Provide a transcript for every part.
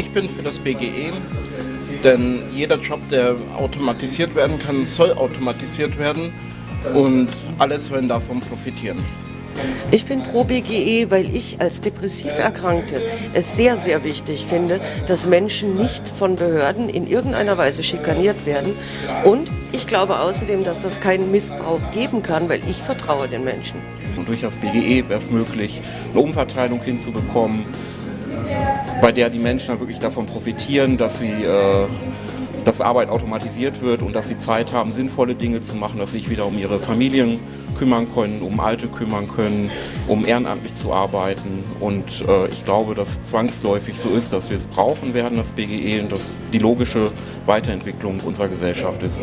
Ich bin für das BGE, denn jeder Job, der automatisiert werden kann, soll automatisiert werden und alle sollen davon profitieren. Ich bin pro BGE, weil ich als depressiv Erkrankte es sehr, sehr wichtig finde, dass Menschen nicht von Behörden in irgendeiner Weise schikaniert werden. Und ich glaube außerdem, dass das keinen Missbrauch geben kann, weil ich vertraue den Menschen. Und durch das BGE wäre es möglich, eine Umverteilung hinzubekommen, bei der die Menschen dann wirklich davon profitieren, dass sie äh, dass Arbeit automatisiert wird und dass sie Zeit haben, sinnvolle Dinge zu machen, dass sie sich wieder um ihre Familien kümmern können, um Alte kümmern können, um ehrenamtlich zu arbeiten. Und äh, ich glaube, dass zwangsläufig so ist, dass wir es brauchen werden, das BGE, und dass die logische Weiterentwicklung unserer Gesellschaft ist.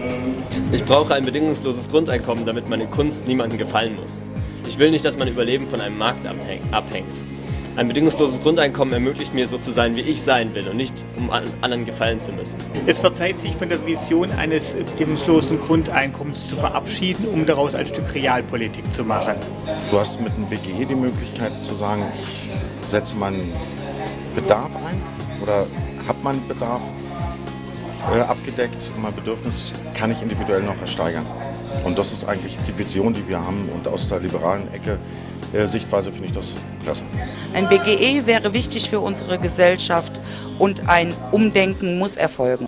Ich brauche ein bedingungsloses Grundeinkommen, damit meine Kunst niemandem gefallen muss. Ich will nicht, dass mein Überleben von einem Markt abhängt. Ein bedingungsloses Grundeinkommen ermöglicht mir so zu sein, wie ich sein will und nicht um anderen gefallen zu müssen. Es wird Zeit, sich von der Vision eines bedingungslosen Grundeinkommens zu verabschieden, um daraus ein Stück Realpolitik zu machen. Du hast mit dem BGE die Möglichkeit zu sagen, ich setze meinen Bedarf ein oder habe meinen Bedarf äh, abgedeckt und mein Bedürfnis kann ich individuell noch ersteigern. Und das ist eigentlich die Vision, die wir haben. Und aus der liberalen Ecke Sichtweise finde ich das klasse. Ein BGE wäre wichtig für unsere Gesellschaft und ein Umdenken muss erfolgen.